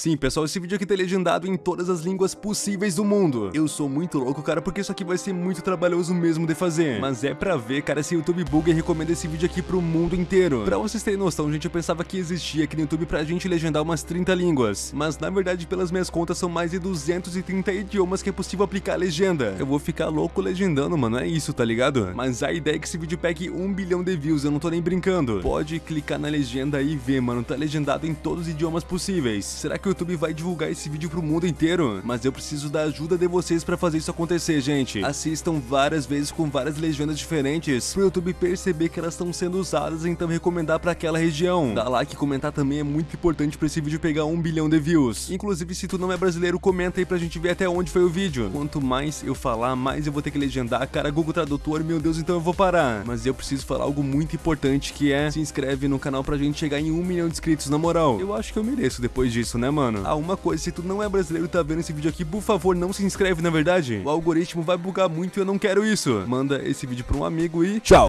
Sim, pessoal, esse vídeo aqui tá legendado em todas as línguas possíveis do mundo. Eu sou muito louco, cara, porque isso aqui vai ser muito trabalhoso mesmo de fazer. Mas é pra ver, cara, se o YouTube buga e recomenda esse vídeo aqui pro mundo inteiro. Pra vocês terem noção, gente, eu pensava que existia aqui no YouTube pra gente legendar umas 30 línguas. Mas na verdade, pelas minhas contas, são mais de 230 idiomas que é possível aplicar a legenda. Eu vou ficar louco legendando, mano, é isso, tá ligado? Mas a ideia é que esse vídeo pegue 1 bilhão de views, eu não tô nem brincando. Pode clicar na legenda e ver, mano, tá legendado em todos os idiomas possíveis. Será que o YouTube vai divulgar esse vídeo pro mundo inteiro, mas eu preciso da ajuda de vocês pra fazer isso acontecer, gente. Assistam várias vezes com várias legendas diferentes, pro YouTube perceber que elas estão sendo usadas e então recomendar pra aquela região. Dá like e comentar também é muito importante pra esse vídeo pegar um bilhão de views. Inclusive, se tu não é brasileiro, comenta aí pra gente ver até onde foi o vídeo. Quanto mais eu falar, mais eu vou ter que legendar. Cara, Google Tradutor, meu Deus, então eu vou parar. Mas eu preciso falar algo muito importante, que é se inscreve no canal pra gente chegar em um milhão de inscritos, na moral. Eu acho que eu mereço depois disso, né, mano? Ah, uma coisa, se tu não é brasileiro e tá vendo esse vídeo aqui, por favor, não se inscreve, na verdade. O algoritmo vai bugar muito e eu não quero isso. Manda esse vídeo pra um amigo e tchau!